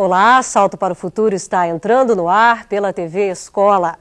Olá, Salto para o Futuro está entrando no ar pela TV Escola.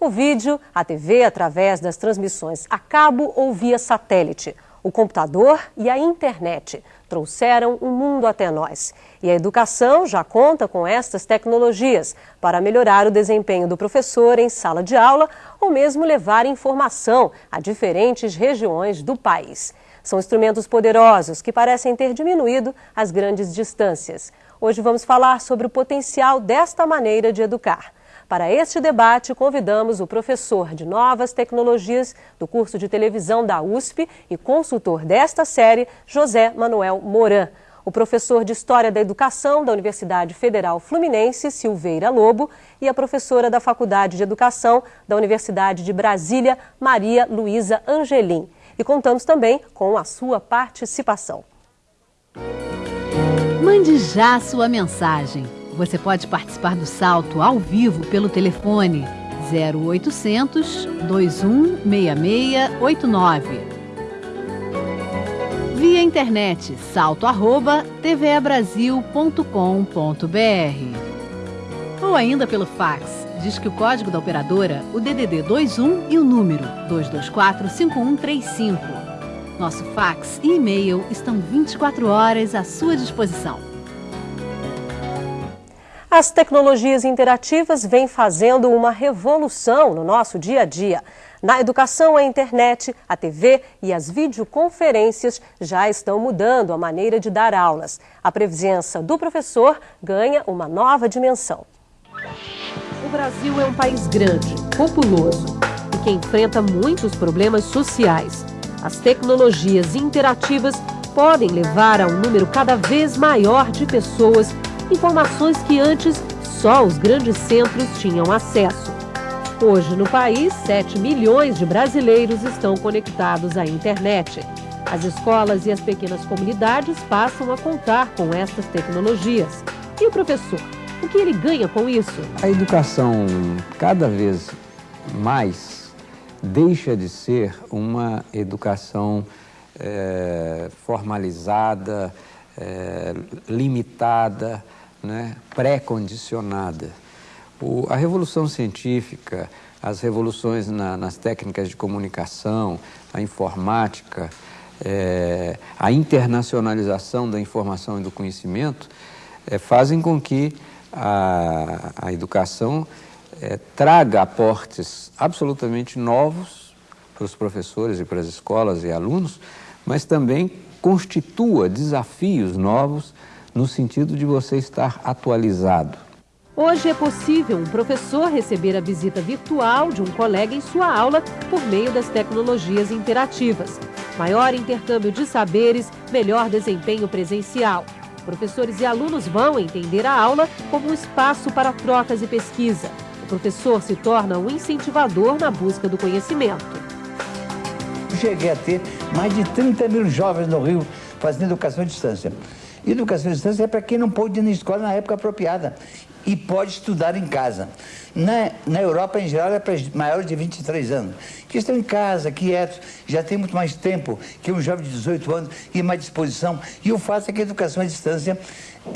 O vídeo, a TV através das transmissões a cabo ou via satélite, o computador e a internet trouxeram o mundo até nós. E a educação já conta com estas tecnologias para melhorar o desempenho do professor em sala de aula ou mesmo levar informação a diferentes regiões do país. São instrumentos poderosos que parecem ter diminuído as grandes distâncias. Hoje vamos falar sobre o potencial desta maneira de educar. Para este debate, convidamos o professor de Novas Tecnologias do curso de televisão da USP e consultor desta série, José Manuel Moran. O professor de História da Educação da Universidade Federal Fluminense, Silveira Lobo, e a professora da Faculdade de Educação da Universidade de Brasília, Maria Luísa Angelim. E contamos também com a sua participação. Mande já sua mensagem. Você pode participar do salto ao vivo pelo telefone 0800 216689. Via internet salto@tvebrasil.com.br. Ou ainda pelo fax. Diz que o código da operadora, o DDD 21 e o número 224 5135. Nosso fax e e-mail estão 24 horas à sua disposição. As tecnologias interativas vêm fazendo uma revolução no nosso dia a dia. Na educação, a internet, a TV e as videoconferências já estão mudando a maneira de dar aulas. A presença do professor ganha uma nova dimensão. O Brasil é um país grande, populoso e que enfrenta muitos problemas sociais. As tecnologias interativas podem levar a um número cada vez maior de pessoas, informações que antes só os grandes centros tinham acesso. Hoje, no país, 7 milhões de brasileiros estão conectados à internet. As escolas e as pequenas comunidades passam a contar com estas tecnologias. E o professor, o que ele ganha com isso? A educação, cada vez mais, deixa de ser uma educação é, formalizada, é, limitada, né, pré-condicionada. A revolução científica, as revoluções na, nas técnicas de comunicação, a informática, é, a internacionalização da informação e do conhecimento fazem com que a, a educação é, traga aportes absolutamente novos para os professores e para as escolas e alunos, mas também constitua desafios novos no sentido de você estar atualizado. Hoje é possível um professor receber a visita virtual de um colega em sua aula por meio das tecnologias interativas. Maior intercâmbio de saberes, melhor desempenho presencial. Professores e alunos vão entender a aula como um espaço para trocas e pesquisa. O professor se torna um incentivador na busca do conhecimento. Cheguei a ter mais de 30 mil jovens no Rio fazendo educação à distância. Educação à distância é para quem não pôde ir na escola na época apropriada e pode estudar em casa. Na, na Europa, em geral, é para maiores de 23 anos, que estão em casa, quietos, já tem muito mais tempo que um jovem de 18 anos e mais disposição. E o fato é que a educação à distância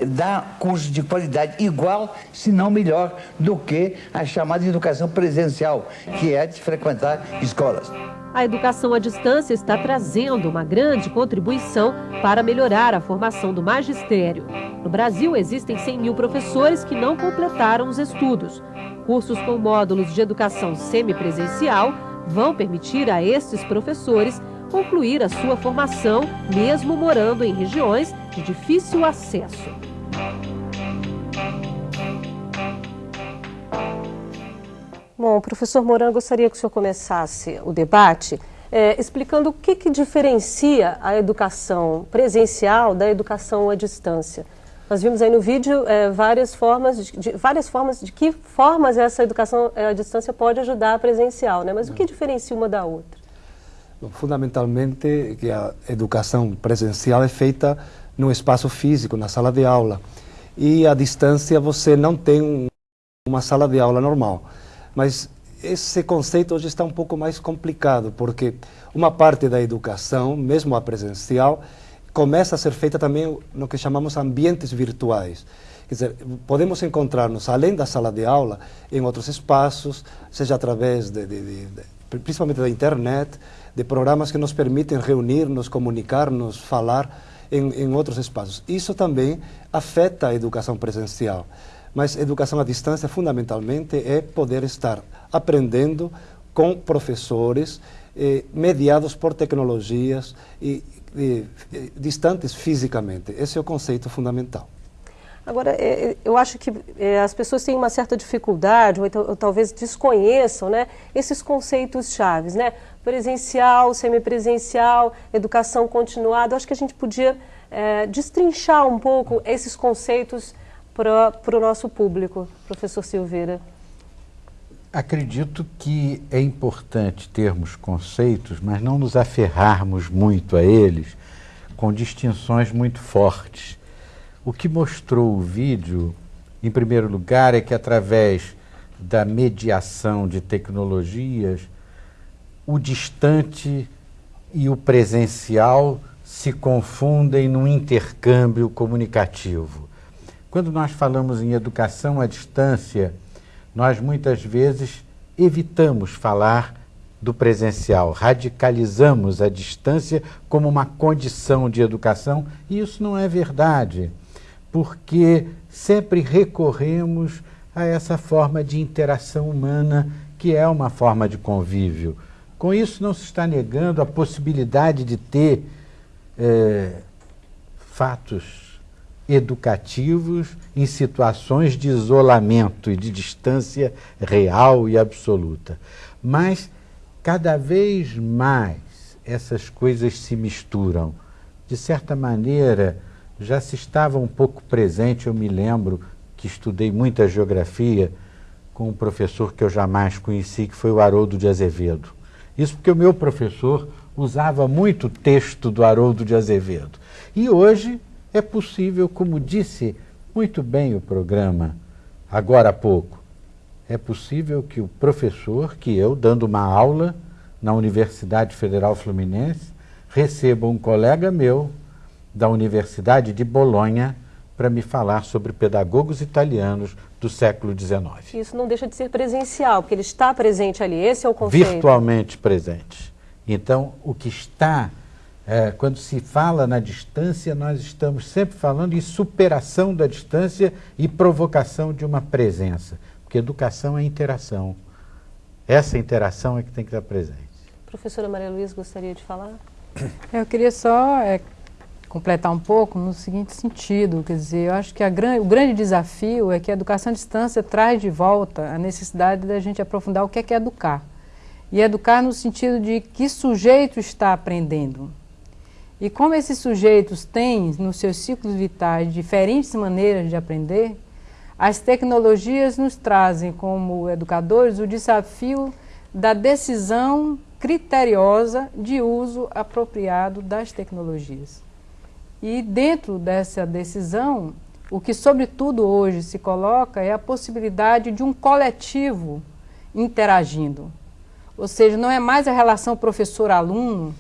dá curso de qualidade igual, se não melhor, do que a chamada educação presencial, que é de frequentar escolas. A educação à distância está trazendo uma grande contribuição para melhorar a formação do magistério. No Brasil, existem 100 mil professores que não completaram os estudos. Cursos com módulos de educação semipresencial vão permitir a estes professores concluir a sua formação, mesmo morando em regiões de difícil acesso. Bom, professor Moran, gostaria que o senhor começasse o debate é, explicando o que, que diferencia a educação presencial da educação à distância. Nós vimos aí no vídeo é, várias formas de, de, várias formas de que formas essa educação à distância pode ajudar a presencial, né? Mas o que diferencia uma da outra? Fundamentalmente que a educação presencial é feita no espaço físico, na sala de aula. E à distância você não tem um, uma sala de aula normal. Mas esse conceito hoje está um pouco mais complicado, porque uma parte da educação, mesmo a presencial, começa a ser feita também no que chamamos ambientes virtuais. Quer dizer, podemos encontrar-nos, além da sala de aula, em outros espaços, seja através, de, de, de, de principalmente da internet, de programas que nos permitem reunir-nos, comunicar-nos, falar em, em outros espaços. Isso também afeta a educação presencial. Mas educação à distância, fundamentalmente, é poder estar aprendendo com professores eh, mediados por tecnologias e, distantes fisicamente. Esse é o conceito fundamental. Agora, é, é, eu acho que é, as pessoas têm uma certa dificuldade, ou, então, ou talvez desconheçam, né, esses conceitos chaves, né? Presencial, semipresencial, educação continuada. Eu acho que a gente podia é, destrinchar um pouco esses conceitos para o nosso público, professor Silveira. Acredito que é importante termos conceitos, mas não nos aferrarmos muito a eles com distinções muito fortes. O que mostrou o vídeo, em primeiro lugar, é que através da mediação de tecnologias, o distante e o presencial se confundem no intercâmbio comunicativo. Quando nós falamos em educação à distância, nós muitas vezes evitamos falar do presencial, radicalizamos a distância como uma condição de educação, e isso não é verdade, porque sempre recorremos a essa forma de interação humana que é uma forma de convívio. Com isso, não se está negando a possibilidade de ter é, fatos educativos em situações de isolamento e de distância real e absoluta. Mas cada vez mais essas coisas se misturam. De certa maneira, já se estava um pouco presente, eu me lembro que estudei muita geografia com um professor que eu jamais conheci, que foi o Haroldo de Azevedo. Isso porque o meu professor usava muito texto do Haroldo de Azevedo. E hoje é possível, como disse muito bem o programa agora há pouco, é possível que o professor, que eu, dando uma aula na Universidade Federal Fluminense, receba um colega meu da Universidade de Bolonha para me falar sobre pedagogos italianos do século XIX. Isso não deixa de ser presencial, porque ele está presente ali, esse é o conceito. Virtualmente presente. Então, o que está é, quando se fala na distância, nós estamos sempre falando em superação da distância e provocação de uma presença. Porque educação é interação. Essa interação é que tem que estar presente. Professora Maria Luiz, gostaria de falar? Eu queria só é, completar um pouco no seguinte sentido, quer dizer, eu acho que gran, o grande desafio é que a educação à distância traz de volta a necessidade da gente aprofundar o que é, que é educar. E educar no sentido de que sujeito está aprendendo. E como esses sujeitos têm nos seus ciclos vitais diferentes maneiras de aprender, as tecnologias nos trazem como educadores o desafio da decisão criteriosa de uso apropriado das tecnologias. E dentro dessa decisão, o que sobretudo hoje se coloca é a possibilidade de um coletivo interagindo. Ou seja, não é mais a relação professor-aluno,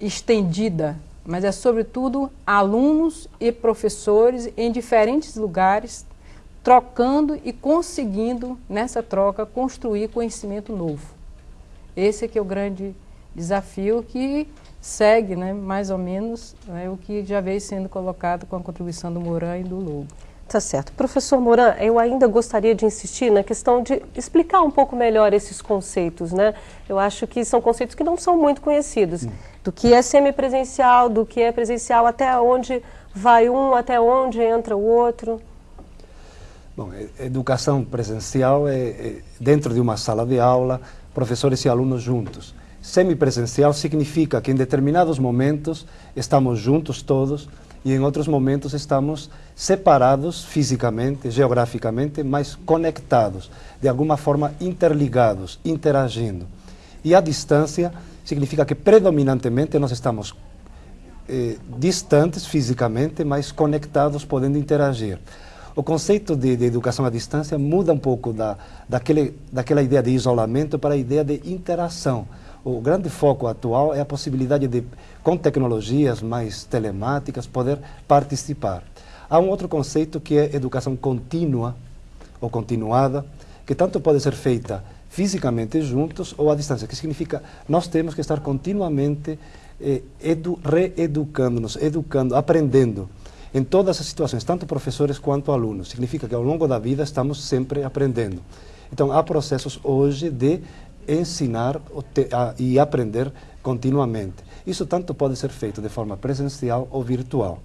estendida, mas é sobretudo alunos e professores em diferentes lugares trocando e conseguindo nessa troca construir conhecimento novo. Esse é que é o grande desafio que segue, né, mais ou menos, né, o que já veio sendo colocado com a contribuição do Moran e do Lobo. Tá certo. Professor Moran, eu ainda gostaria de insistir na questão de explicar um pouco melhor esses conceitos, né? Eu acho que são conceitos que não são muito conhecidos. Hum. Do que é semipresencial, do que é presencial, até onde vai um, até onde entra o outro. Bom, educação presencial é, é dentro de uma sala de aula, professores e alunos juntos. Semipresencial significa que em determinados momentos estamos juntos todos, e em outros momentos estamos separados fisicamente, geograficamente, mas conectados, de alguma forma interligados, interagindo. E a distância significa que predominantemente nós estamos eh, distantes fisicamente, mas conectados, podendo interagir. O conceito de, de, educação à distância muda um pouco da, daquele, daquela ideia de isolamento para a ideia de interação o grande foco atual é a possibilidade de, com tecnologias mais telemáticas, poder participar. Há um outro conceito que é educação contínua ou continuada, que tanto pode ser feita fisicamente juntos ou à distância, que significa nós temos que estar continuamente eh, edu, reeducando-nos, educando, aprendendo em todas as situações, tanto professores quanto alunos. Significa que ao longo da vida estamos sempre aprendendo. Então, há processos hoje de ensinar e aprender continuamente. Isso tanto pode ser feito de forma presencial ou virtual.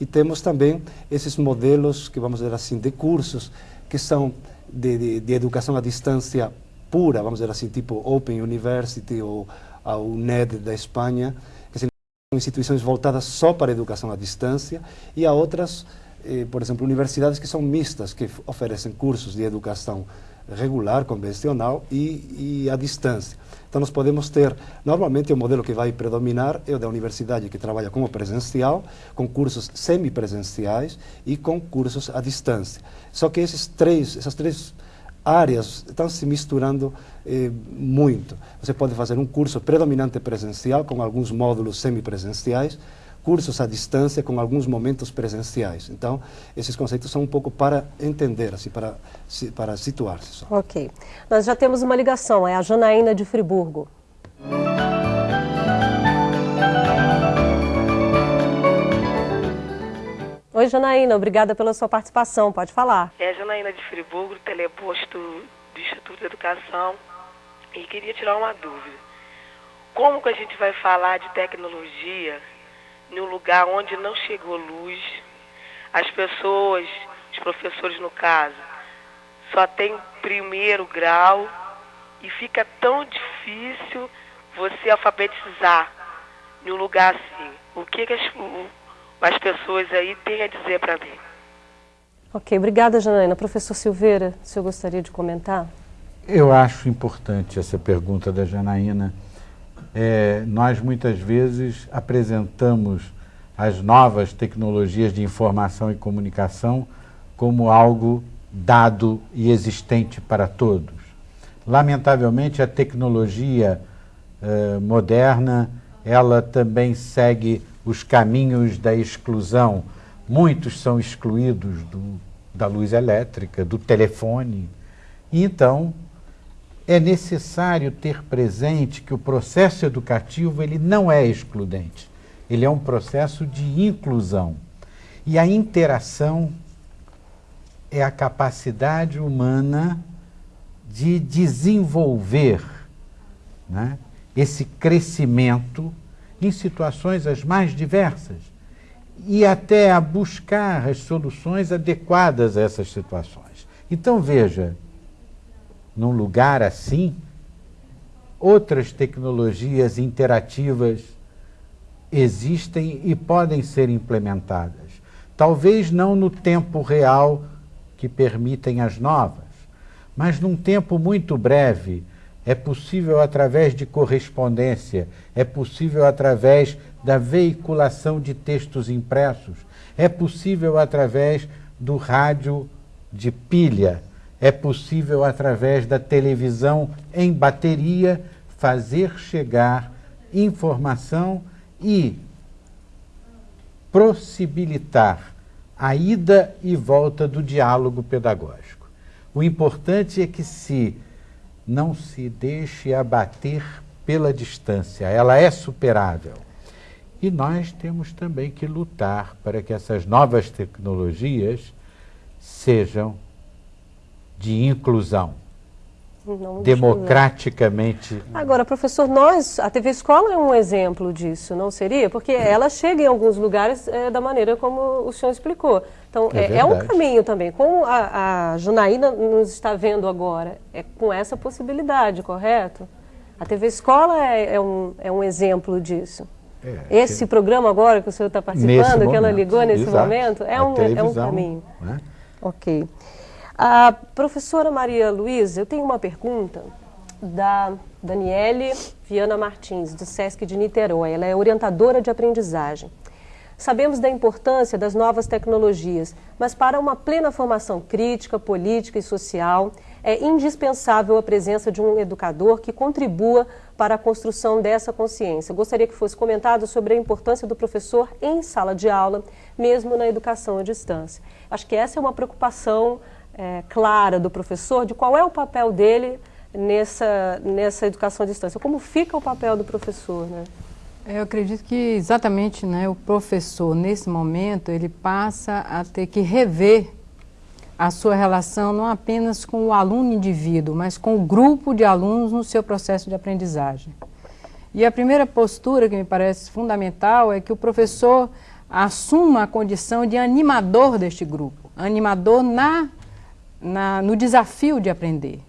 E temos também esses modelos, que vamos dizer assim, de cursos, que são de, de, de educação à distância pura, vamos dizer assim, tipo Open University ou a UNED da Espanha, que são instituições voltadas só para a educação à distância, e há outras, eh, por exemplo, universidades que são mistas, que oferecem cursos de educação regular, convencional e, e à distância. Então nós podemos ter, normalmente o modelo que vai predominar é o da universidade que trabalha como presencial, com cursos semipresenciais e com cursos à distância. Só que esses três, essas três áreas estão se misturando eh, muito. Você pode fazer um curso predominante presencial com alguns módulos semipresenciais, cursos à distância com alguns momentos presenciais. Então, esses conceitos são um pouco para entender, assim, para, para situar-se. Ok. Nós já temos uma ligação, é a Janaína de Friburgo. Oi, Janaína, obrigada pela sua participação. Pode falar. É a Janaína de Friburgo, teleposto do Instituto de Educação. E queria tirar uma dúvida. Como que a gente vai falar de tecnologia num lugar onde não chegou luz, as pessoas, os professores no caso, só tem primeiro grau e fica tão difícil você alfabetizar num lugar assim. O que, que as, as pessoas aí têm a dizer para mim? Ok, obrigada, Janaína. Professor Silveira, o senhor gostaria de comentar? Eu acho importante essa pergunta da Janaína é, nós muitas vezes apresentamos as novas tecnologias de informação e comunicação como algo dado e existente para todos. Lamentavelmente, a tecnologia eh, moderna ela também segue os caminhos da exclusão. Muitos são excluídos do, da luz elétrica, do telefone. E então, é necessário ter presente que o processo educativo ele não é excludente, ele é um processo de inclusão. E a interação é a capacidade humana de desenvolver né, esse crescimento em situações as mais diversas e até a buscar as soluções adequadas a essas situações. Então veja, num lugar assim, outras tecnologias interativas existem e podem ser implementadas. Talvez não no tempo real que permitem as novas, mas num tempo muito breve. É possível através de correspondência, é possível através da veiculação de textos impressos, é possível através do rádio de pilha, é possível, através da televisão em bateria, fazer chegar informação e possibilitar a ida e volta do diálogo pedagógico. O importante é que se não se deixe abater pela distância, ela é superável. E nós temos também que lutar para que essas novas tecnologias sejam de inclusão. Não democraticamente. Agora, professor, nós, a TV Escola é um exemplo disso, não seria? Porque ela chega em alguns lugares é, da maneira como o senhor explicou. Então, é, é, é um caminho também. Como a, a Junaína nos está vendo agora, é com essa possibilidade, correto? A TV Escola é, é um, é um exemplo disso. É, Esse programa agora que o senhor está participando, que ela ligou nesse exato. momento, é um, é um caminho. Né? Ok. A professora Maria Luísa, eu tenho uma pergunta da Daniele Viana Martins, do SESC de Niterói. Ela é orientadora de aprendizagem. Sabemos da importância das novas tecnologias, mas para uma plena formação crítica, política e social, é indispensável a presença de um educador que contribua para a construção dessa consciência. Gostaria que fosse comentado sobre a importância do professor em sala de aula, mesmo na educação à distância. Acho que essa é uma preocupação é, clara do professor de qual é o papel dele nessa, nessa educação à distância. Como fica o papel do professor, né? Eu acredito que exatamente né, o professor, nesse momento, ele passa a ter que rever a sua relação não apenas com o aluno indivíduo, mas com o grupo de alunos no seu processo de aprendizagem. E a primeira postura que me parece fundamental é que o professor assuma a condição de animador deste grupo, animador na, na, no desafio de aprender.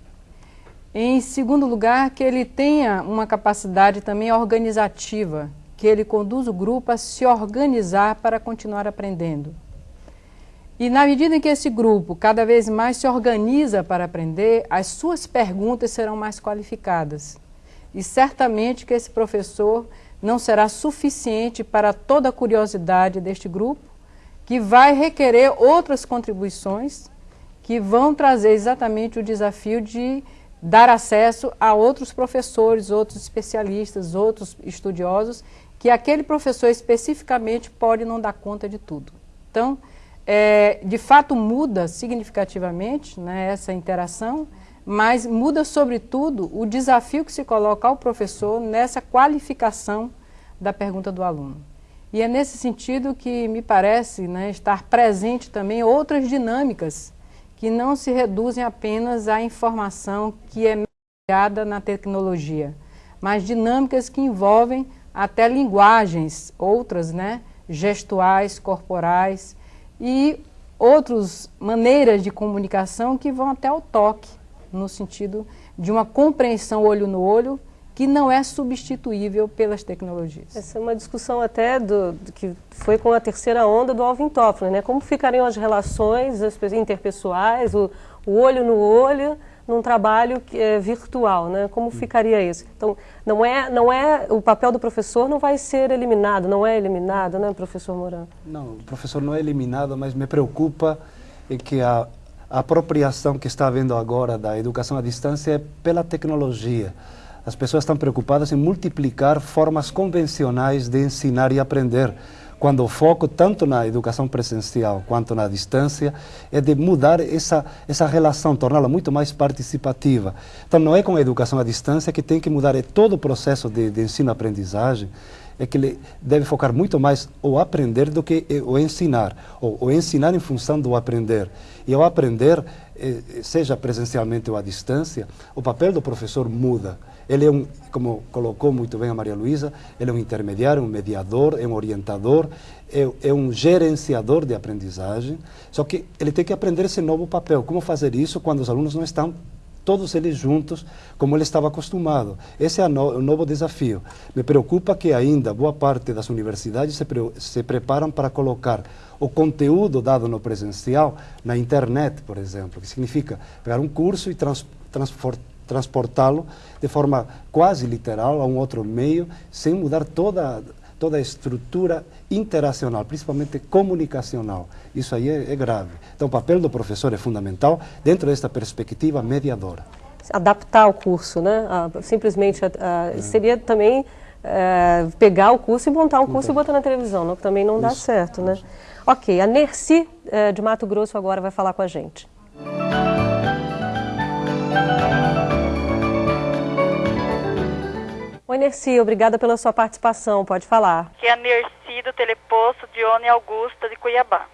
Em segundo lugar, que ele tenha uma capacidade também organizativa, que ele conduza o grupo a se organizar para continuar aprendendo. E na medida em que esse grupo cada vez mais se organiza para aprender, as suas perguntas serão mais qualificadas. E certamente que esse professor não será suficiente para toda a curiosidade deste grupo, que vai requerer outras contribuições que vão trazer exatamente o desafio de dar acesso a outros professores, outros especialistas, outros estudiosos, que aquele professor especificamente pode não dar conta de tudo. Então, é, de fato muda significativamente né, essa interação, mas muda sobretudo o desafio que se coloca ao professor nessa qualificação da pergunta do aluno. E é nesse sentido que me parece né, estar presente também outras dinâmicas que não se reduzem apenas à informação que é mediada na tecnologia, mas dinâmicas que envolvem até linguagens, outras, né, gestuais, corporais, e outras maneiras de comunicação que vão até o toque, no sentido de uma compreensão olho no olho que não é substituível pelas tecnologias. Essa é uma discussão até do, do que foi com a terceira onda do Alvin Toffler, né? Como ficariam as relações as interpessoais, o, o olho no olho, num trabalho é, virtual, né? Como ficaria isso? Então, não é, não é o papel do professor não vai ser eliminado, não é eliminado, né, professor Moran? Não, o professor não é eliminado, mas me preocupa é que a, a apropriação que está havendo agora da educação à distância é pela tecnologia. As pessoas estão preocupadas em multiplicar formas convencionais de ensinar e aprender quando o foco, tanto na educação presencial quanto na distância, é de mudar essa, essa relação, torná-la muito mais participativa. Então, não é com a educação à distância que tem que mudar, é todo o processo de, de ensino-aprendizagem, é que ele deve focar muito mais o aprender do que o ensinar, ou o ensinar em função do aprender. E ao aprender, eh, seja presencialmente ou à distância, o papel do professor muda. Ele é um, como colocou muito bem a Maria Luísa, ele é um intermediário, um mediador, é um orientador, é, é, um gerenciador de aprendizagem, só que ele tem que aprender esse novo papel. Como fazer isso quando os alunos não estão todos eles juntos, como ele estava acostumado. Esse é no, o novo desafio. Me preocupa que ainda boa parte das universidades se, pre, se preparam para colocar o conteúdo dado no presencial na internet, por exemplo, que significa pegar um curso e trans, transportá-lo de forma quase literal a um outro meio, sem mudar toda, toda a estrutura interacional, principalmente comunicacional. Isso aí é, é grave. Então, o papel do professor é fundamental dentro desta perspectiva mediadora. Adaptar o curso, né? Ah, simplesmente ah, é. seria também é, pegar o curso e montar um curso e botar na televisão, não, que também não Isso. dá certo, né? Ok, a Nerci é, de Mato Grosso agora vai falar com a gente. Oi, Nerci, obrigada pela sua participação. Pode falar. Que é a Nerci do Teleposto Dione Augusta de Cuiabá.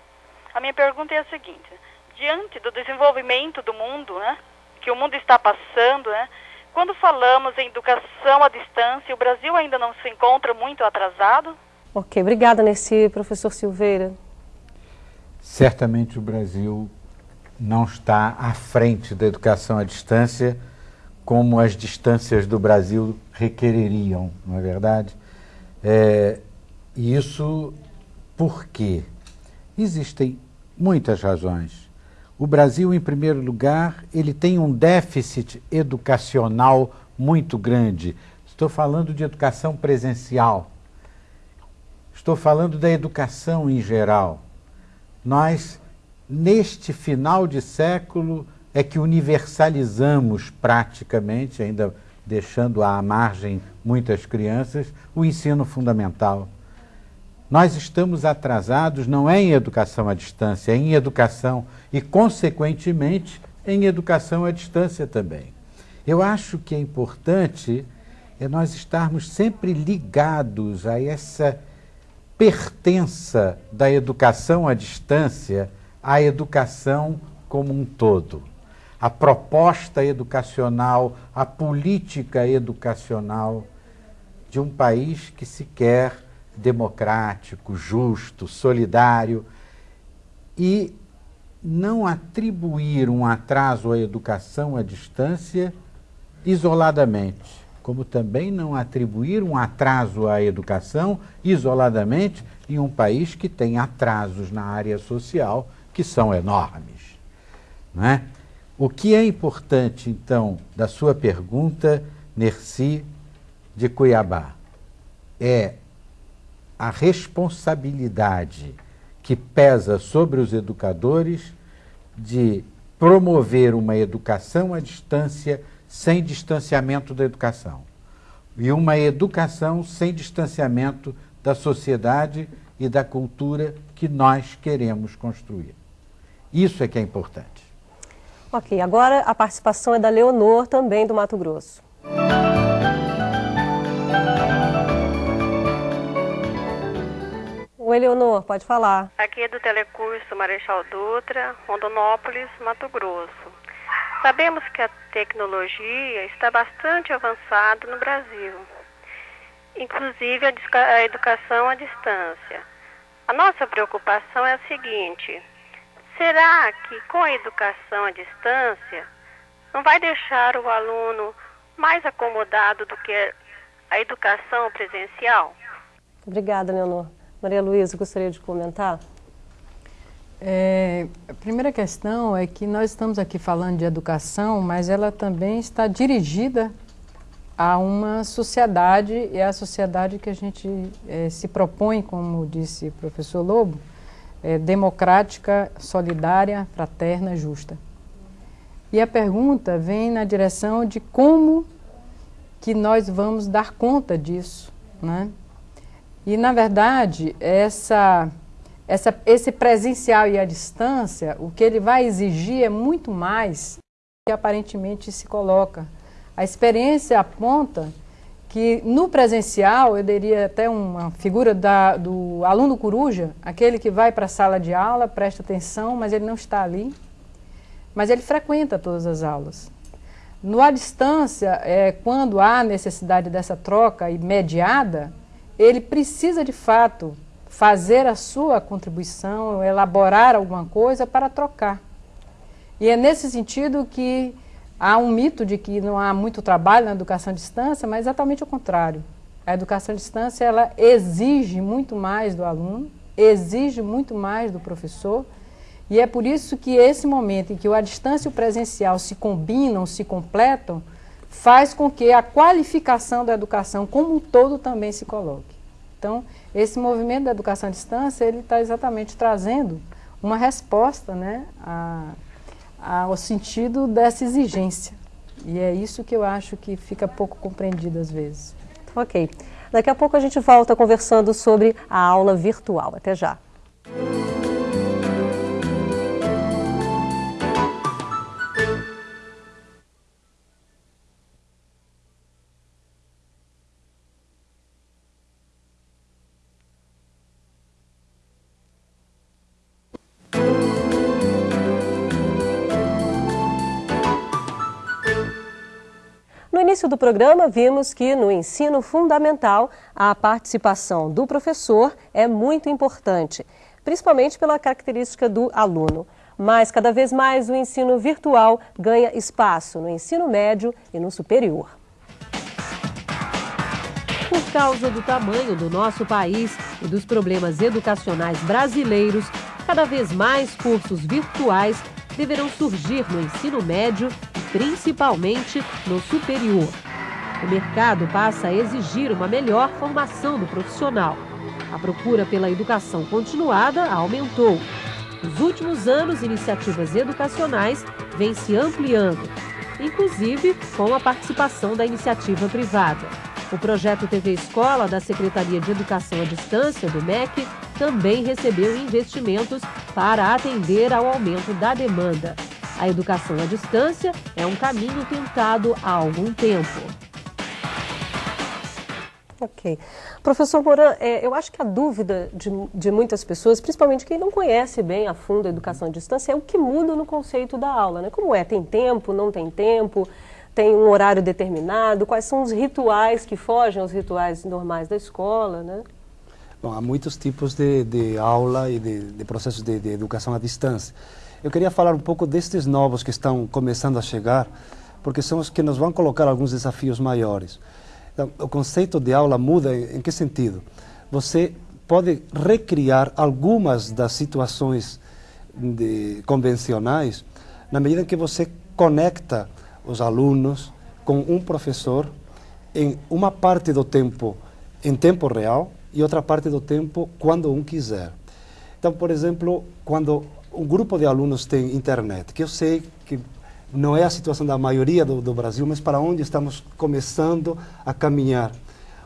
A minha pergunta é a seguinte: diante do desenvolvimento do mundo, né, que o mundo está passando, né, quando falamos em educação à distância, o Brasil ainda não se encontra muito atrasado? Ok, obrigada, Nerci. Professor Silveira. Certamente o Brasil não está à frente da educação à distância como as distâncias do Brasil requereriam, não é verdade? É, isso porque existem muitas razões. O Brasil, em primeiro lugar, ele tem um déficit educacional muito grande. Estou falando de educação presencial. Estou falando da educação em geral. Nós, neste final de século, é que universalizamos praticamente, ainda deixando à margem muitas crianças, o ensino fundamental. Nós estamos atrasados não é em educação à distância, é em educação e, consequentemente, em educação à distância também. Eu acho que é importante é nós estarmos sempre ligados a essa pertença da educação à distância à educação como um todo. A proposta educacional, a política educacional de um país que se quer democrático, justo, solidário e não atribuir um atraso à educação à distância isoladamente como também não atribuir um atraso à educação isoladamente em um país que tem atrasos na área social que são enormes. Não é? O que é importante, então, da sua pergunta, Nerci de Cuiabá, é a responsabilidade que pesa sobre os educadores de promover uma educação à distância sem distanciamento da educação. E uma educação sem distanciamento da sociedade e da cultura que nós queremos construir. Isso é que é importante. Ok, agora a participação é da Leonor, também do Mato Grosso. Oi, Leonor, pode falar. Aqui é do Telecurso Marechal Dutra, Rondonópolis, Mato Grosso. Sabemos que a tecnologia está bastante avançada no Brasil, inclusive a educação à distância. A nossa preocupação é a seguinte: será que com a educação à distância não vai deixar o aluno mais acomodado do que a educação presencial? Obrigada, Leonor. Maria Luísa, gostaria de comentar? É, a primeira questão é que nós estamos aqui falando de educação, mas ela também está dirigida a uma sociedade, e é a sociedade que a gente é, se propõe, como disse o professor Lobo, é, democrática, solidária, fraterna, justa. E a pergunta vem na direção de como que nós vamos dar conta disso, né? E, na verdade, essa essa, esse presencial e a distância, o que ele vai exigir é muito mais do que aparentemente se coloca. A experiência aponta que no presencial, eu diria até uma figura da, do aluno coruja, aquele que vai para a sala de aula, presta atenção, mas ele não está ali, mas ele frequenta todas as aulas. No à distância, é, quando há necessidade dessa troca imediata, ele precisa de fato fazer a sua contribuição, elaborar alguma coisa para trocar. E é nesse sentido que há um mito de que não há muito trabalho na educação à distância, mas exatamente o contrário. A educação à distância ela exige muito mais do aluno, exige muito mais do professor, e é por isso que esse momento em que à distância e o presencial se combinam, se completam, faz com que a qualificação da educação como um todo também se coloque. Então, esse movimento da educação à distância, ele está exatamente trazendo uma resposta né, a, a, ao sentido dessa exigência. E é isso que eu acho que fica pouco compreendido às vezes. Ok. Daqui a pouco a gente volta conversando sobre a aula virtual. Até já. Início do programa, vimos que no ensino fundamental a participação do professor é muito importante, principalmente pela característica do aluno. Mas cada vez mais o ensino virtual ganha espaço no ensino médio e no superior. Por causa do tamanho do nosso país e dos problemas educacionais brasileiros, cada vez mais cursos virtuais deverão surgir no ensino médio principalmente no superior. O mercado passa a exigir uma melhor formação do profissional. A procura pela educação continuada aumentou. Nos últimos anos, iniciativas educacionais vêm se ampliando. inclusive com a participação da iniciativa privada. O projeto TV Escola da Secretaria de Educação à Distância, do MEC, também recebeu investimentos para atender ao aumento da demanda. A educação à distância é um caminho tentado há algum tempo. Ok. Professor Moran, é, eu acho que a dúvida de, de, muitas pessoas, principalmente quem não conhece bem a fundo a educação à distância, é o que muda no conceito da aula. Né? Como é? Tem tempo, não tem tempo? tem um horário determinado? Quais são os rituais que fogem aos rituais normais da escola, né? Bom, há muitos tipos de, de aula e de, de processos de, de, educação à distância. Eu queria falar um pouco destes novos que estão começando a chegar, porque são os que nos vão colocar alguns desafios maiores. Então, o conceito de aula muda em, que sentido? Você pode recriar algumas das situações convencionais na medida em que você conecta os alunos com um professor em uma parte do tempo em tempo real e outra parte do tempo quando um quiser. Então, por exemplo, quando um grupo de alunos tem internet, que eu sei que não é a situação da maioria do, do Brasil, mas para onde estamos começando a caminhar.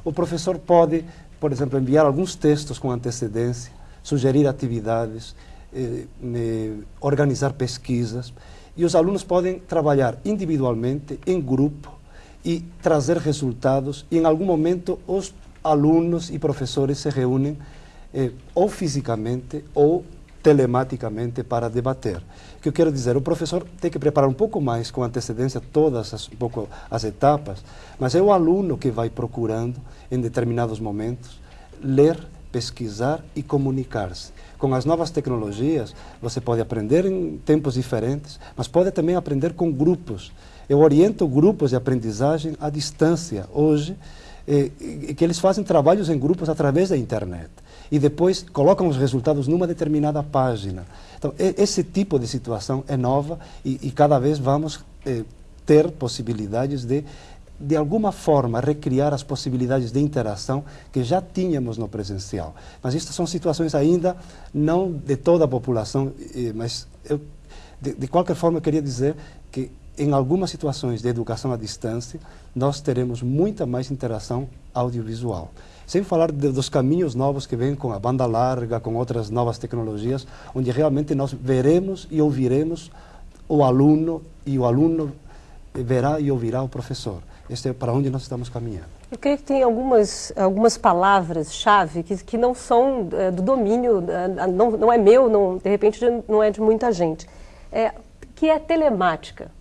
O professor pode, por exemplo, enviar alguns textos com antecedência, sugerir atividades, eh, eh, organizar pesquisas. E os alunos podem trabalhar individualmente, em grupo, e trazer resultados. E em algum momento os alunos e professores se reúnem eh, ou fisicamente ou telematicamente para debater. O que eu quero dizer, o professor tem que preparar um pouco mais com antecedência todas as, um pouco as etapas, mas é o aluno que vai procurando em determinados momentos ler, pesquisar e comunicar-se. Com as novas tecnologias, você pode aprender em tempos diferentes, mas pode também aprender com grupos. Eu oriento grupos de aprendizagem à distância hoje, eh, que eles fazem trabalhos em grupos através da internet e depois colocam os resultados numa determinada página. Então, esse tipo de situação é nova e, e cada vez vamos eh, ter possibilidades de de alguma forma, recriar as possibilidades de interação que já tínhamos no presencial. Mas estas são situações ainda não de toda a população, mas eu, de, de qualquer forma, eu queria dizer que em algumas situações de educação à distância, nós teremos muita mais interação audiovisual. Sem falar de, dos caminhos novos que vêm com a banda larga, com outras novas tecnologias, onde realmente nós veremos e ouviremos o aluno e o aluno verá e ouvirá o professor. Este é para onde nós estamos caminhando. Eu creio que tem algumas, algumas palavras-chave que, que não são é, do domínio, é, não, não é meu, não, de repente não é de muita gente. É, que é telemática.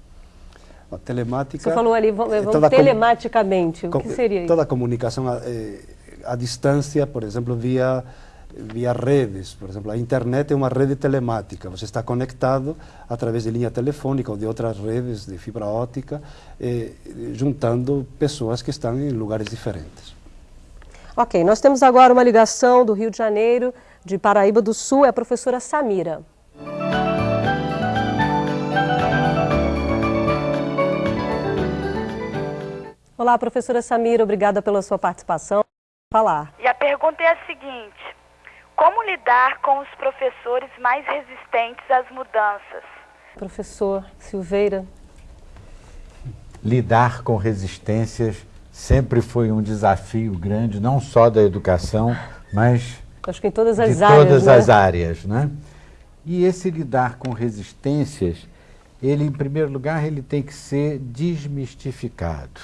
A telemática... Você falou ali, vamos, vamos telematicamente, o que seria isso? Toda a comunicação à, eh, à distância, por exemplo, via via redes. Por exemplo, a internet é uma rede telemática. Você está conectado através de linha telefônica ou de outras redes de fibra ótica, eh, juntando pessoas que estão em lugares diferentes. Ok, nós temos agora uma ligação do Rio de Janeiro, de Paraíba do Sul, é a professora Samira. Olá, professora Samira, obrigada pela sua participação. Falar. E a pergunta é a seguinte: como lidar com os professores mais resistentes às mudanças? Professor Silveira. Lidar com resistências sempre foi um desafio grande, não só da educação, mas Acho que em todas as de áreas, todas né? as áreas, né? E esse lidar com resistências, ele em primeiro lugar ele tem que ser desmistificado.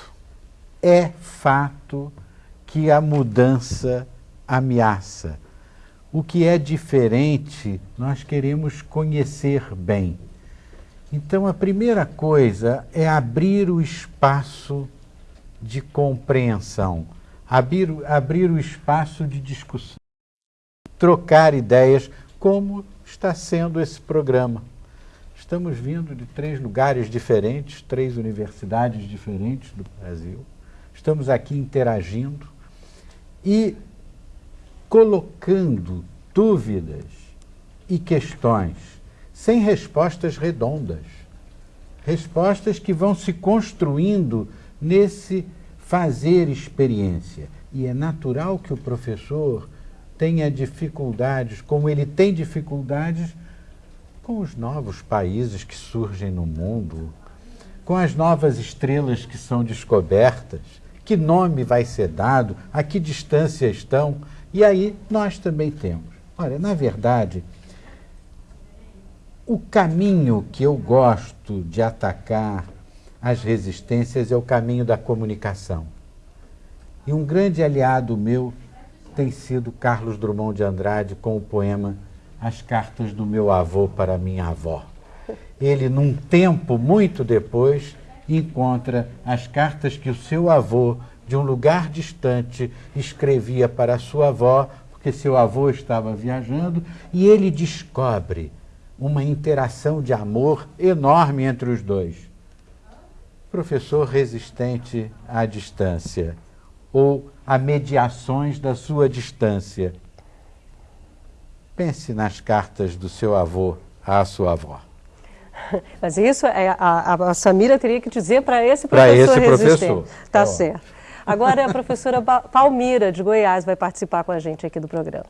É fato que a mudança ameaça o que é diferente, nós queremos conhecer bem. Então, a primeira coisa é abrir o espaço de compreensão, abrir, abrir o espaço de discussão, trocar ideias, como está sendo esse programa. Estamos vindo de três lugares diferentes, três universidades diferentes do Brasil. Estamos aqui interagindo e colocando dúvidas e questões sem respostas redondas. Respostas que vão se construindo nesse fazer experiência. E é natural que o professor tenha dificuldades, como ele tem dificuldades com os novos países que surgem no mundo, com as novas estrelas que são descobertas, que nome vai ser dado, a que distância estão, e aí nós também temos. Olha, na verdade, o caminho que eu gosto de atacar as resistências é o caminho da comunicação. E um grande aliado meu tem sido Carlos Drummond de Andrade com o poema As Cartas do Meu Avô para Minha Avó. Ele, num tempo muito depois, encontra as cartas que o seu avô, de um lugar distante, escrevia para sua avó, porque seu avô estava viajando, e ele descobre uma interação de amor enorme entre os dois. Professor resistente à distância, ou a mediações da sua distância. Pense nas cartas do seu avô à sua avó. Mas isso é, a, a, Samira teria que dizer para esse professor esse resistente. professor. Tá certo. Agora a professora Palmira, de Goiás, vai participar com a gente aqui do programa.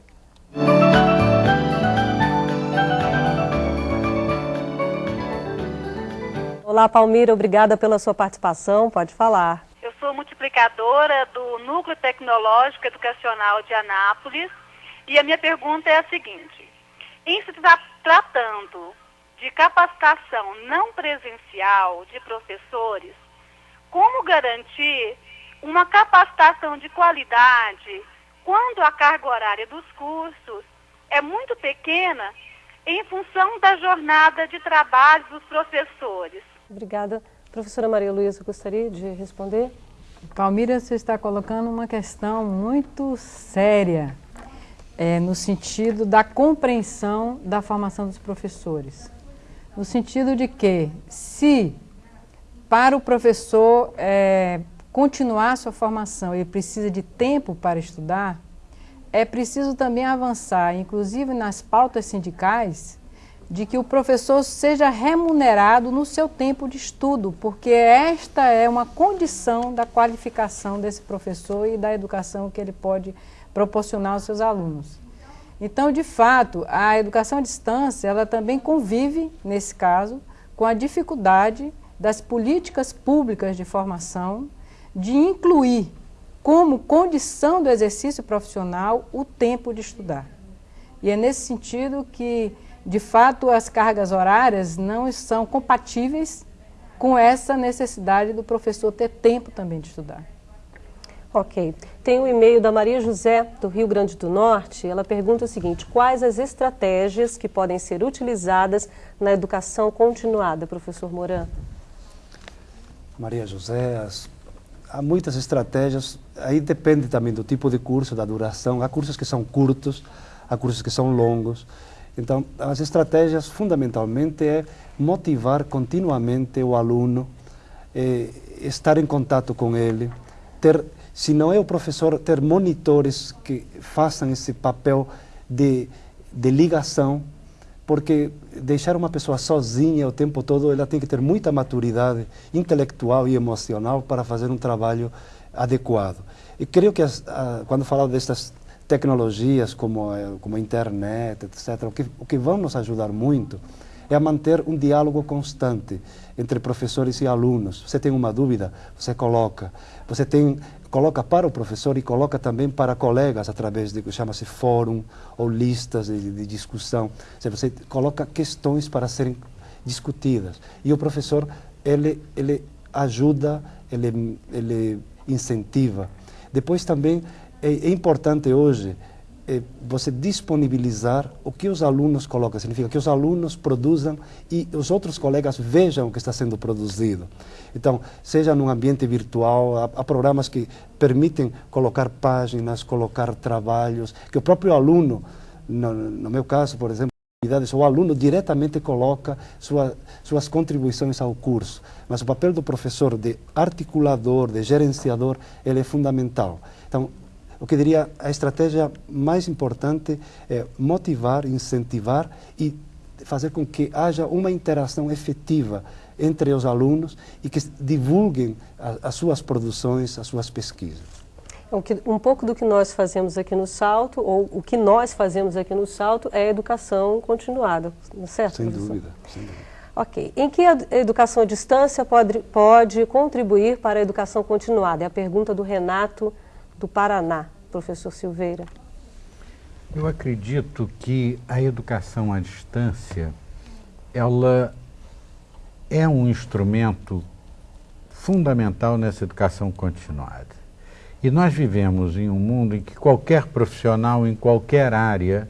Olá, Palmira, obrigada pela sua participação. Pode falar. Eu sou multiplicadora do Núcleo Tecnológico Educacional de Anápolis e a minha pergunta é a seguinte: em se tra tratando de capacitação não presencial de professores, como garantir uma capacitação de qualidade quando a carga horária dos cursos é muito pequena em função da jornada de trabalho dos professores? Obrigada. Professora Maria Luísa, gostaria de responder? Palmira, você está colocando uma questão muito séria, é, no sentido da compreensão da formação dos professores. No sentido de que, se para o professor é, continuar sua formação ele precisa de tempo para estudar, é preciso também avançar, inclusive nas pautas sindicais, de que o professor seja remunerado no seu tempo de estudo, porque esta é uma condição da qualificação desse professor e da educação que ele pode proporcionar aos seus alunos. Então, de fato, a educação à distância, ela também convive, nesse caso, com a dificuldade das políticas públicas de formação de incluir como condição do exercício profissional o tempo de estudar. E é nesse sentido que de fato, as cargas horárias não são compatíveis com essa necessidade do professor ter tempo também de estudar. Ok. Tem um e-mail da Maria José, do Rio Grande do Norte. Ela pergunta o seguinte, quais as estratégias que podem ser utilizadas na educação continuada, professor Moran? Maria José, há muitas estratégias, aí depende também do tipo de curso, da duração. Há cursos que são curtos, há cursos que são longos. Então, as estratégias fundamentalmente é motivar continuamente o aluno, eh, estar em contato com ele, ter, se não é o professor, ter monitores que façam esse papel de, de ligação, porque deixar uma pessoa sozinha o tempo todo, ela tem que ter muita maturidade intelectual e emocional para fazer um trabalho adequado. E creio que as, a, quando falava destas tecnologias como, como a internet, etc., o que, o que vão nos ajudar muito é a manter um diálogo constante entre professores e alunos. Você tem uma dúvida, você coloca. Você tem, coloca para o professor e coloca também para colegas através de que chama-se fórum ou listas de, de discussão. Você coloca questões para serem discutidas. E o professor, ele, ele ajuda, ele, ele incentiva. Depois também é, é importante hoje você disponibilizar o que os alunos colocam. Significa que os alunos produzam e os outros colegas vejam o que está sendo produzido. Então, seja num ambiente virtual, há, há programas que permitem colocar páginas, colocar trabalhos, que o próprio aluno, no, no meu caso, por exemplo, o aluno diretamente coloca sua, suas contribuições ao curso, mas o papel do professor de articulador, de gerenciador, ele é fundamental. Então, o que diria a estratégia mais importante é motivar, incentivar e fazer com que haja uma interação efetiva entre os alunos e que divulguem a, as suas produções, as suas pesquisas. Um pouco do que nós fazemos aqui no Salto, ou o que nós fazemos aqui no Salto, é educação continuada, é certo? Sem dúvida, sem dúvida. Ok. Em que a educação à distância pode, pode contribuir para a educação continuada? É a pergunta do Renato do Paraná, professor Silveira. Eu acredito que a educação à distância, ela é um instrumento fundamental nessa educação continuada. E nós vivemos em um mundo em que qualquer profissional, em qualquer área,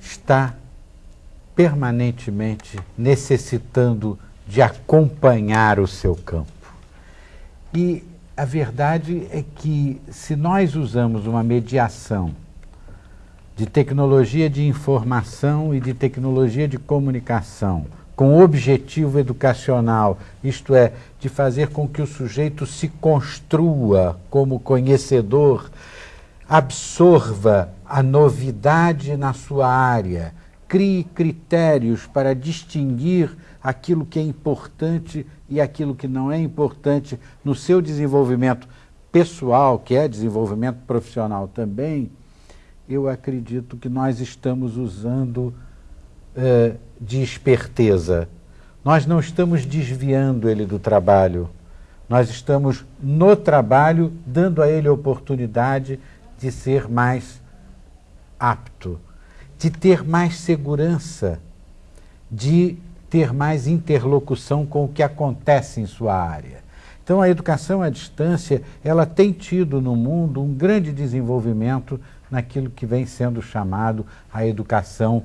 está permanentemente necessitando de acompanhar o seu campo. E a verdade é que, se nós usamos uma mediação de tecnologia de informação e de tecnologia de comunicação com objetivo educacional, isto é, de fazer com que o sujeito se construa como conhecedor, absorva a novidade na sua área, crie critérios para distinguir aquilo que é importante e aquilo que não é importante no seu desenvolvimento pessoal, que é desenvolvimento profissional também, eu acredito que nós estamos usando uh, de esperteza. Nós não estamos desviando ele do trabalho, nós estamos no trabalho dando a ele a oportunidade de ser mais apto, de ter mais segurança, de ter mais interlocução com o que acontece em sua área. Então a educação à distância, ela tem tido no mundo um grande desenvolvimento naquilo que vem sendo chamado a educação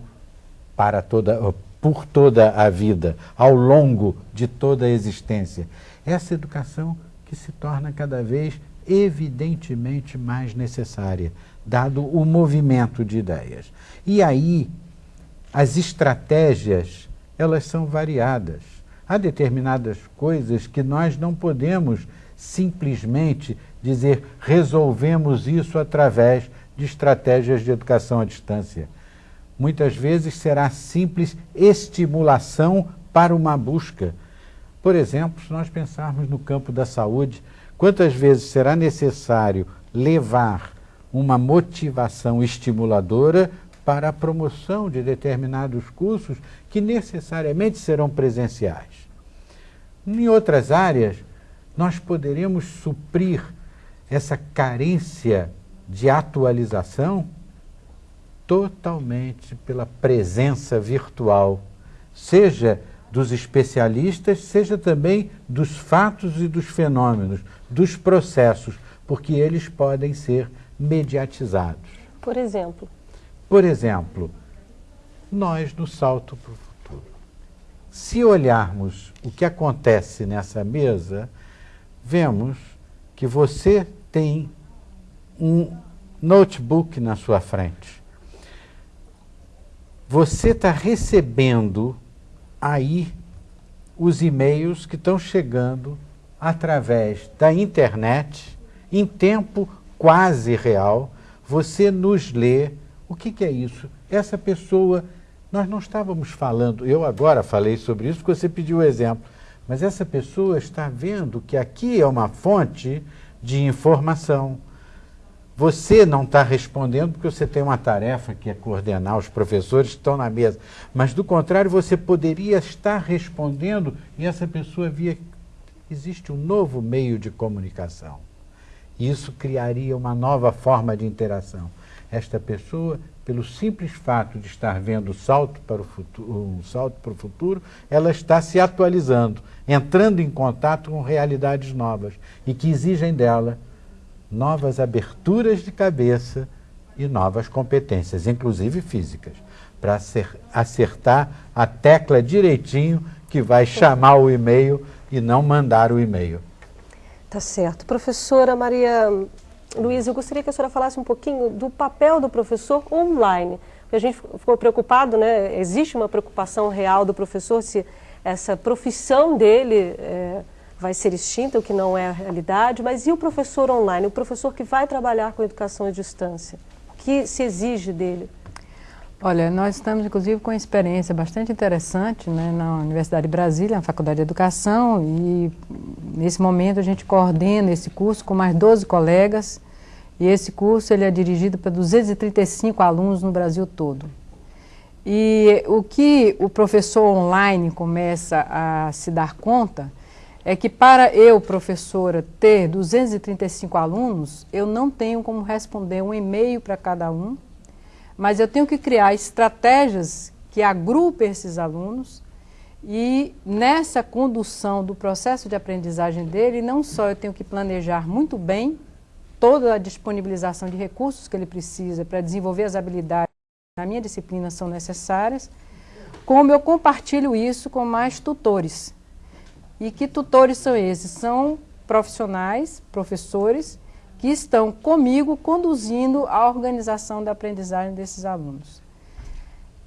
para toda, por toda a vida, ao longo de toda a existência. Essa educação que se torna cada vez evidentemente mais necessária, dado o movimento de ideias. E aí, as estratégias, elas são variadas. Há determinadas coisas que nós não podemos simplesmente dizer resolvemos isso através de estratégias de educação à distância. Muitas vezes será simples estimulação para uma busca. Por exemplo, se nós pensarmos no campo da saúde, quantas vezes será necessário levar uma motivação estimuladora para a promoção de determinados cursos que necessariamente serão presenciais. Em outras áreas, nós poderemos suprir essa carência de atualização totalmente pela presença virtual, seja dos especialistas, seja também dos fatos e dos fenômenos, dos processos, porque eles podem ser mediatizados. Por exemplo? Por exemplo, nós no Salto para o Futuro. Se olharmos o que acontece nessa mesa, vemos que você tem um notebook na sua frente. Você está recebendo aí os e-mails que estão chegando através da internet em tempo quase real. Você nos lê. O que, que é isso? Essa pessoa, nós não estávamos falando, eu agora falei sobre isso porque você pediu o exemplo, mas essa pessoa está vendo que aqui é uma fonte de informação, você não está respondendo porque você tem uma tarefa que é coordenar os professores que estão na mesa. Mas, do contrário, você poderia estar respondendo e essa pessoa via que existe um novo meio de comunicação. Isso criaria uma nova forma de interação. Esta pessoa, pelo simples fato de estar vendo salto para o futuro, um salto para o futuro, ela está se atualizando, entrando em contato com realidades novas e que exigem dela novas aberturas de cabeça e novas competências, inclusive físicas, para acertar a tecla direitinho que vai chamar o e-mail e não mandar o e-mail. Tá certo. Professora Maria Luísa, eu gostaria que a senhora falasse um pouquinho do papel do professor online. A gente ficou preocupado, né? Existe uma preocupação real do professor se essa profissão dele é, vai ser extinta, o que não é a realidade, mas e o professor online, o professor que vai trabalhar com educação à distância? O que se exige dele? Olha, nós estamos inclusive com uma experiência bastante interessante né, na Universidade de Brasília, na Faculdade de Educação, e nesse momento a gente coordena esse curso com mais 12 colegas, e esse curso ele é dirigido para 235 alunos no Brasil todo. E o que o professor online começa a se dar conta é que para eu, professora, ter 235 alunos, eu não tenho como responder um e-mail para cada um, mas eu tenho que criar estratégias que agrupem esses alunos e nessa condução do processo de aprendizagem dele, não só eu tenho que planejar muito bem toda a disponibilização de recursos que ele precisa para desenvolver as habilidades que na minha disciplina são necessárias, como eu compartilho isso com mais tutores. E que tutores são esses? São profissionais, professores, que estão comigo conduzindo a organização da aprendizagem desses alunos.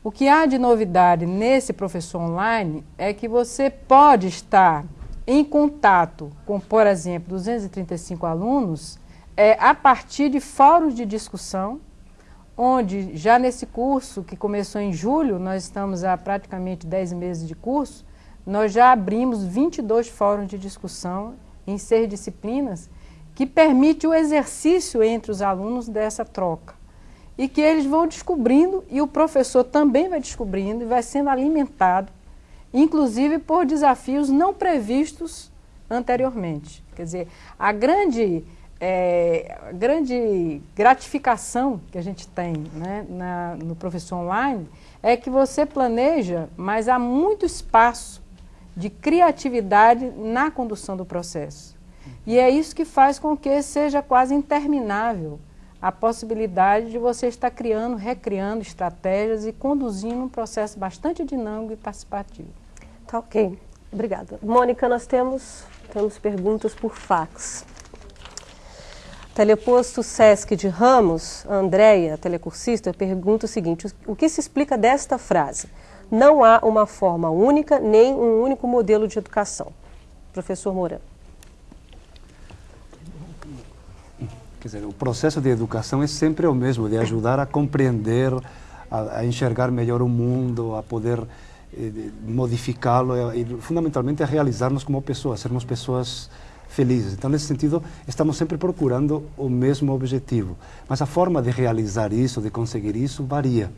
O que há de novidade nesse professor online é que você pode estar em contato com, por exemplo, 235 alunos é, a partir de fóruns de discussão, onde já nesse curso, que começou em julho, nós estamos há praticamente 10 meses de curso, nós já abrimos 22 fóruns de discussão em seis disciplinas, que permite o exercício entre os alunos dessa troca. E que eles vão descobrindo, e o professor também vai descobrindo, e vai sendo alimentado, inclusive por desafios não previstos anteriormente. Quer dizer, a grande é, grande gratificação que a gente tem né, na, no professor online é que você planeja, mas há muito espaço de criatividade na condução do processo. E é isso que faz com que seja quase interminável a possibilidade de você estar criando, recriando estratégias e conduzindo um processo bastante dinâmico e participativo. Tá ok. Obrigada. Mônica, nós temos, temos perguntas por fax. Teleposto Sesc de Ramos, Andréia, telecursista, pergunta o seguinte: o que se explica desta frase? Não há uma forma única nem um único modelo de educação. Professor Moura. Quer dizer, o processo de educação é sempre o mesmo, de ajudar a compreender, a, a enxergar melhor o mundo, a poder eh, modificá-lo e, fundamentalmente, a realizar-nos como pessoas, sermos pessoas felizes. Então, nesse sentido, estamos sempre procurando o mesmo objetivo. Mas a forma de realizar isso, de conseguir isso, varia.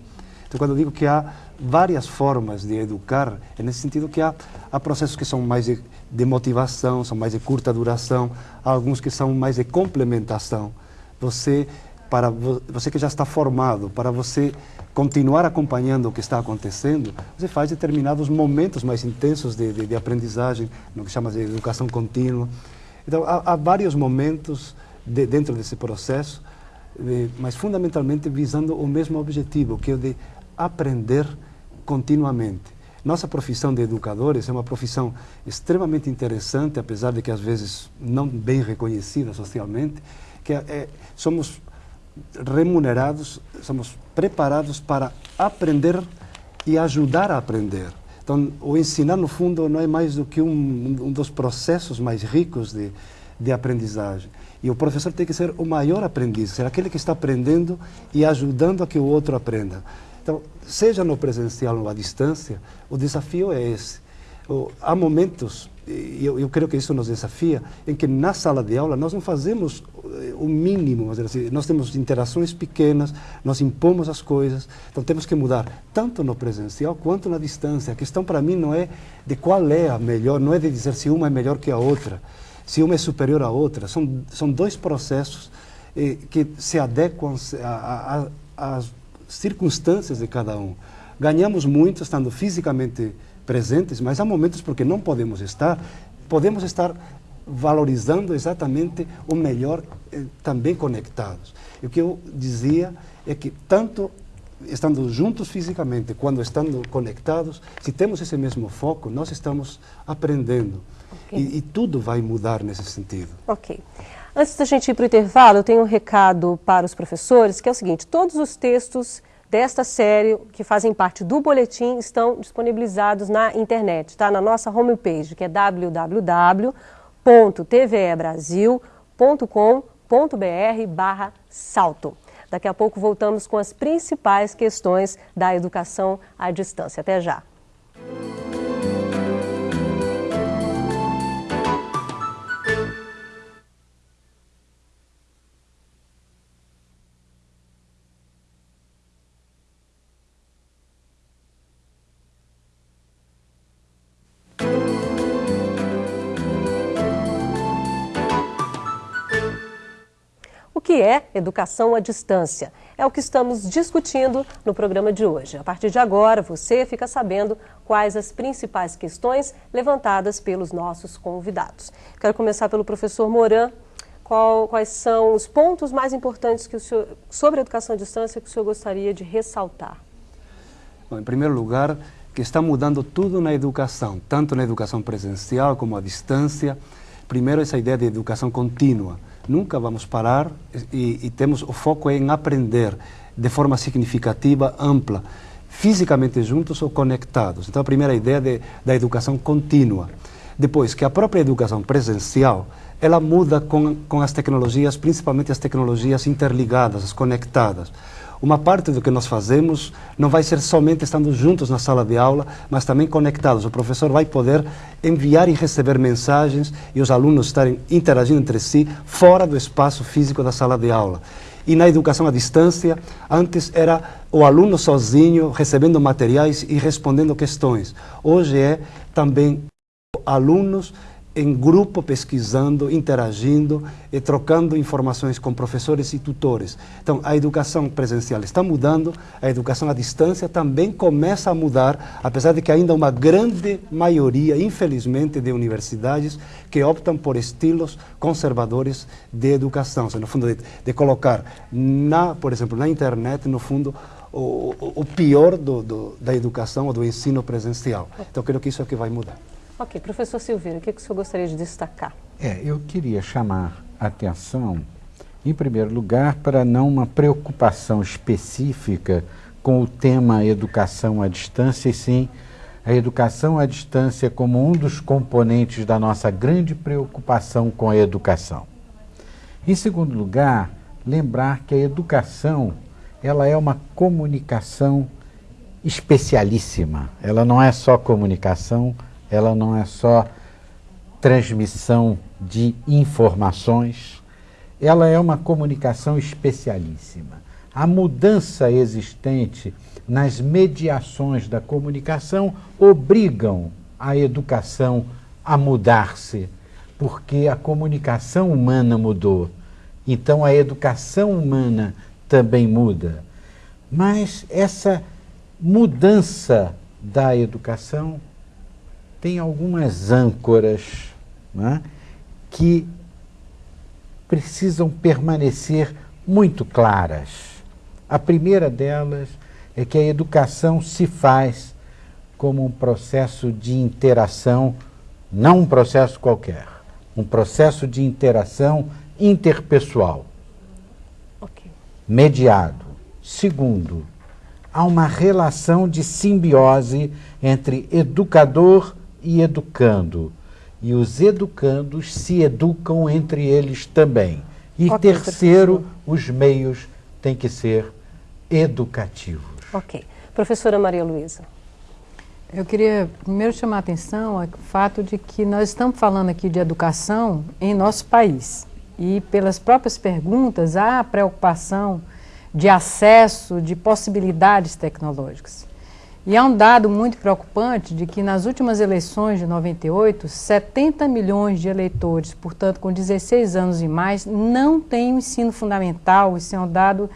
Então, quando eu digo que há várias formas de educar, é nesse sentido que há, há processos que são mais de, de motivação, são mais de curta duração, há alguns que são mais de complementação. Você, para você que já está formado, para você continuar acompanhando o que está acontecendo, você faz determinados momentos mais intensos de, de, de aprendizagem, no que chama de educação contínua. Então, há, há vários momentos de, dentro desse processo, mas fundamentalmente visando o mesmo objetivo, que é o de aprender continuamente. Nossa profissão de educadores é uma profissão extremamente interessante, apesar de que às vezes não bem reconhecida socialmente, que é, é somos remunerados, somos preparados para aprender e ajudar a aprender. Então, o ensinar, no fundo, não é mais do que um, um dos processos mais ricos de, de aprendizagem. E o professor tem que ser o maior aprendiz, ser aquele que está aprendendo e ajudando a que o outro aprenda. Então, seja no presencial ou à distância, o desafio é esse. há momentos, e eu, eu, creio que isso nos desafia, em que na sala de aula nós não fazemos eh, o mínimo, assim, nós temos interações pequenas, nós impomos as coisas, então temos que mudar tanto no presencial quanto na distância. A questão para mim não é de qual é a melhor, não é de dizer se uma é melhor que a outra, se uma é superior à outra. São, são dois processos eh, que se adequam às circunstâncias de cada um. Ganhamos muito estando fisicamente presentes, mas há momentos porque não podemos estar, podemos estar valorizando exatamente o melhor eh, também conectados. E o que eu dizia é que tanto estando juntos fisicamente, quando estando conectados, se temos esse mesmo foco, nós estamos aprendendo. Okay. E, e, tudo vai mudar nesse sentido. Ok. Antes da gente ir para o intervalo, eu tenho um recado para os professores, que é o seguinte, todos os textos desta série, que fazem parte do boletim, estão disponibilizados na internet, tá? Na nossa homepage, que é www.tvebrasil.com.br barra salto. Daqui a pouco voltamos com as principais questões da educação à distância. Até já. Que é educação à distância? É o que estamos discutindo no programa de hoje. A partir de agora, você fica sabendo quais as principais questões levantadas pelos nossos convidados. Quero começar pelo professor Moran. Qual, quais são os pontos mais importantes que o senhor, sobre a educação à distância que o senhor gostaria de ressaltar? Bom, em primeiro lugar, que está mudando tudo na educação, tanto na educação presencial como à distância. Primeiro, essa ideia de educação contínua nunca vamos parar e, e temos o foco em aprender de forma significativa, ampla, fisicamente juntos ou conectados. Então, a primeira ideia de, da educação contínua. Depois, que a própria educação presencial, ela muda com, com as tecnologias, principalmente as tecnologias interligadas, as conectadas uma parte do que nós fazemos não vai ser somente estando juntos na sala de aula, mas também conectados. O professor vai poder enviar e receber mensagens e os alunos estarem interagindo entre si fora do espaço físico da sala de aula. E na educação à distância, antes era o aluno sozinho recebendo materiais e respondendo questões. Hoje é também alunos em grupo pesquisando, interagindo e trocando informações com professores e tutores. Então, a educação presencial está mudando, a educação à distância também começa a mudar, apesar de que ainda uma grande maioria, infelizmente, de universidades que optam por estilos conservadores de educação, no fundo, de, de colocar, na, por exemplo, na internet, no fundo, o, o pior do, do, da educação ou do ensino presencial. Então, creio que isso é que vai mudar. Ok, professor Silveira, o que, que o senhor gostaria de destacar? É, eu queria chamar atenção, em primeiro lugar, para não uma preocupação específica com o tema educação à distância, e sim a educação à distância como um dos componentes da nossa grande preocupação com a educação. Em segundo lugar, lembrar que a educação ela é uma comunicação especialíssima. Ela não é só comunicação, ela não é só transmissão de informações, ela é uma comunicação especialíssima. A mudança existente nas mediações da comunicação obrigam a educação a mudar-se, porque a comunicação humana mudou. Então a educação humana também muda. Mas essa mudança da educação tem algumas âncoras né, que precisam permanecer muito claras. A primeira delas é que a educação se faz como um processo de interação, não um processo qualquer, um processo de interação interpessoal, okay. mediado. Segundo, há uma relação de simbiose entre educador e educando. E os educandos se educam entre eles também. E okay, terceiro, professor. os meios têm que ser educativos. Ok. Professora Maria Luísa. Eu queria primeiro chamar a atenção ao fato de que nós estamos falando aqui de educação em nosso país. E pelas próprias perguntas, há preocupação de acesso, de possibilidades tecnológicas. E há um dado muito preocupante de que nas últimas eleições de 98, 70 milhões de eleitores, portanto com 16 anos e mais, não têm o ensino fundamental. Isso é um dado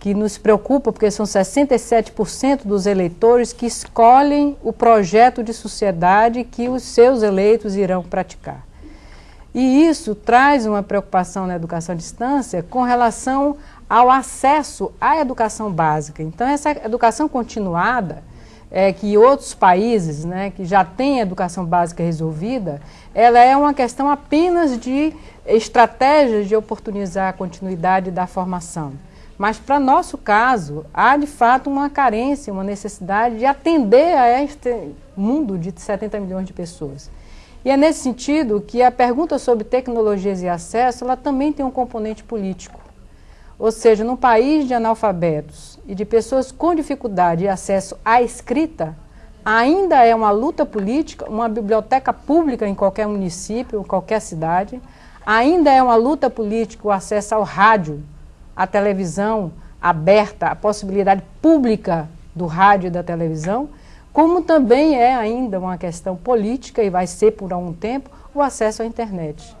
que nos preocupa, porque são 67% dos eleitores que escolhem o projeto de sociedade que os seus eleitos irão praticar. E isso traz uma preocupação na educação à distância com relação ao acesso à educação básica. Então, essa educação continuada é, que outros países né, que já têm educação básica resolvida, ela é uma questão apenas de estratégias de oportunizar a continuidade da formação. Mas, para nosso caso, há de fato uma carência, uma necessidade de atender a este mundo de 70 milhões de pessoas. E é nesse sentido que a pergunta sobre tecnologias e acesso, ela também tem um componente político. Ou seja, num país de analfabetos e de pessoas com dificuldade de acesso à escrita, ainda é uma luta política, uma biblioteca pública em qualquer município, em qualquer cidade, ainda é uma luta política o acesso ao rádio, à televisão aberta, a possibilidade pública do rádio e da televisão, como também é ainda uma questão política, e vai ser por algum tempo, o acesso à internet.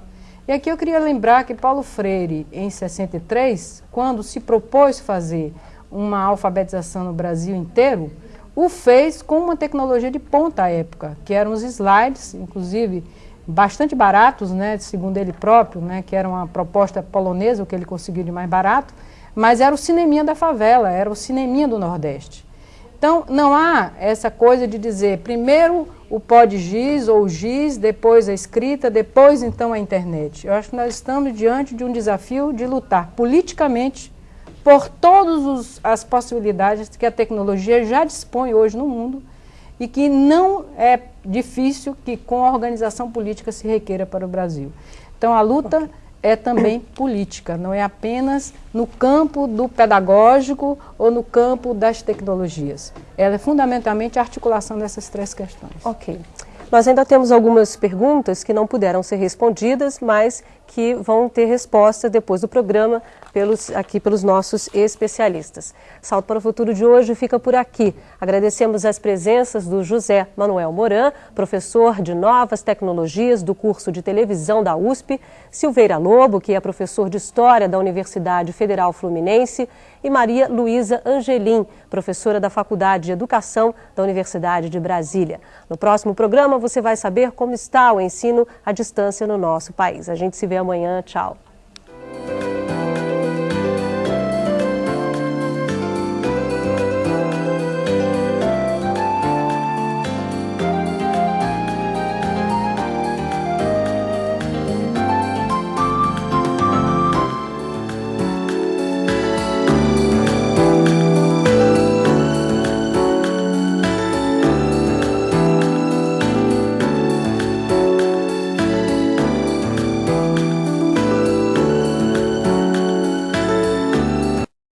E aqui eu queria lembrar que Paulo Freire, em 63, quando se propôs fazer uma alfabetização no Brasil inteiro, o fez com uma tecnologia de ponta à época, que eram os slides, inclusive bastante baratos, né, segundo ele próprio, né, que era uma proposta polonesa, o que ele conseguiu de mais barato, mas era o cineminha da favela, era o cineminha do Nordeste. Então, não há essa coisa de dizer primeiro o pod giz ou giz, depois a escrita, depois então a internet. Eu acho que nós estamos diante de um desafio de lutar politicamente por todas as possibilidades que a tecnologia já dispõe hoje no mundo e que não é difícil que com a organização política se requeira para o Brasil. Então a luta é também política, não é apenas no campo do pedagógico ou no campo das tecnologias. Ela é fundamentalmente a articulação dessas três questões. Ok. Nós ainda temos algumas perguntas que não puderam ser respondidas, mas que vão ter resposta depois do programa pelos, aqui pelos nossos especialistas. Salto para o Futuro de hoje fica por aqui. Agradecemos as presenças do José Manuel Moran, professor de Novas Tecnologias do curso de televisão da USP, Silveira Lobo, que é professor de História da Universidade Federal Fluminense, e Maria Luísa Angelim, professora da Faculdade de Educação da Universidade de Brasília. No próximo programa você vai saber como está o ensino à distância no nosso país. A gente se vê amanhã. Tchau.